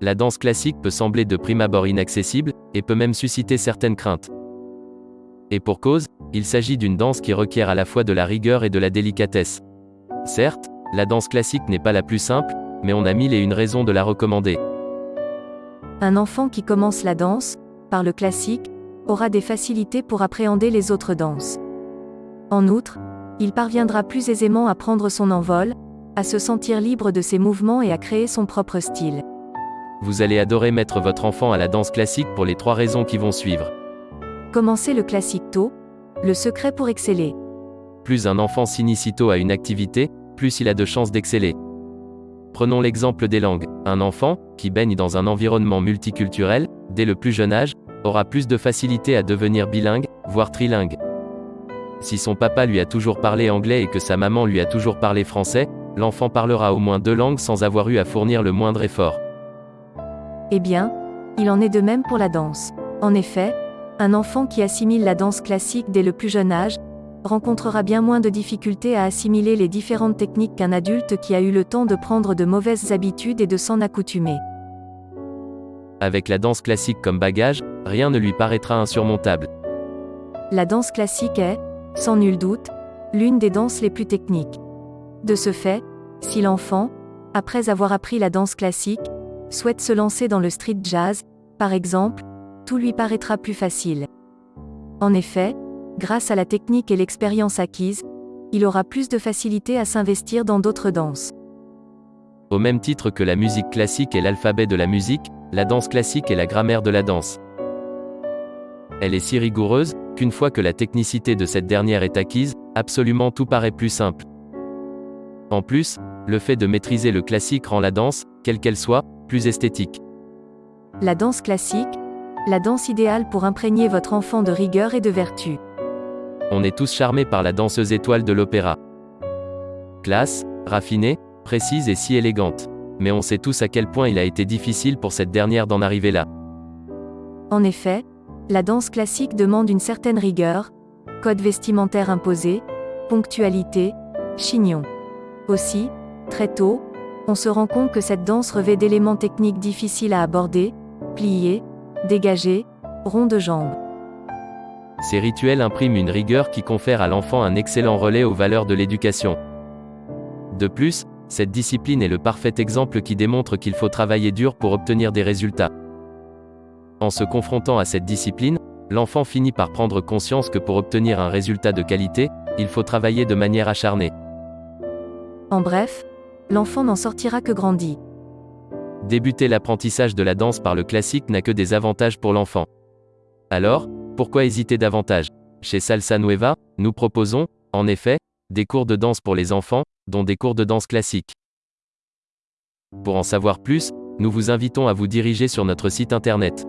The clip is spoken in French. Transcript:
la danse classique peut sembler de prime abord inaccessible, et peut même susciter certaines craintes. Et pour cause, il s'agit d'une danse qui requiert à la fois de la rigueur et de la délicatesse. Certes, la danse classique n'est pas la plus simple, mais on a mille et une raisons de la recommander. Un enfant qui commence la danse, par le classique, aura des facilités pour appréhender les autres danses. En outre, il parviendra plus aisément à prendre son envol, à se sentir libre de ses mouvements et à créer son propre style. Vous allez adorer mettre votre enfant à la danse classique pour les trois raisons qui vont suivre. Commencez le classique tôt, le secret pour exceller. Plus un enfant s'initie tôt à une activité, plus il a de chances d'exceller. Prenons l'exemple des langues. Un enfant, qui baigne dans un environnement multiculturel, dès le plus jeune âge, aura plus de facilité à devenir bilingue, voire trilingue. Si son papa lui a toujours parlé anglais et que sa maman lui a toujours parlé français, l'enfant parlera au moins deux langues sans avoir eu à fournir le moindre effort. Eh bien, il en est de même pour la danse. En effet, un enfant qui assimile la danse classique dès le plus jeune âge, rencontrera bien moins de difficultés à assimiler les différentes techniques qu'un adulte qui a eu le temps de prendre de mauvaises habitudes et de s'en accoutumer. Avec la danse classique comme bagage, rien ne lui paraîtra insurmontable. La danse classique est, sans nul doute, l'une des danses les plus techniques. De ce fait, si l'enfant, après avoir appris la danse classique, souhaite se lancer dans le street jazz, par exemple, tout lui paraîtra plus facile. En effet, grâce à la technique et l'expérience acquise, il aura plus de facilité à s'investir dans d'autres danses. Au même titre que la musique classique est l'alphabet de la musique, la danse classique est la grammaire de la danse. Elle est si rigoureuse, qu'une fois que la technicité de cette dernière est acquise, absolument tout paraît plus simple. En plus, le fait de maîtriser le classique rend la danse, quelle qu'elle soit, plus esthétique. La danse classique, la danse idéale pour imprégner votre enfant de rigueur et de vertu. On est tous charmés par la danseuse étoile de l'opéra. Classe, raffinée, précise et si élégante. Mais on sait tous à quel point il a été difficile pour cette dernière d'en arriver là. En effet, la danse classique demande une certaine rigueur, code vestimentaire imposé, ponctualité, chignon. Aussi, très tôt, on se rend compte que cette danse revêt d'éléments techniques difficiles à aborder, plier, dégager, rond de jambes. Ces rituels impriment une rigueur qui confère à l'enfant un excellent relais aux valeurs de l'éducation. De plus, cette discipline est le parfait exemple qui démontre qu'il faut travailler dur pour obtenir des résultats. En se confrontant à cette discipline, l'enfant finit par prendre conscience que pour obtenir un résultat de qualité, il faut travailler de manière acharnée. En bref, l'enfant n'en sortira que grandi. Débuter l'apprentissage de la danse par le classique n'a que des avantages pour l'enfant. Alors, pourquoi hésiter davantage? Chez Salsa Nueva, nous proposons, en effet, des cours de danse pour les enfants, dont des cours de danse classique. Pour en savoir plus, nous vous invitons à vous diriger sur notre site internet.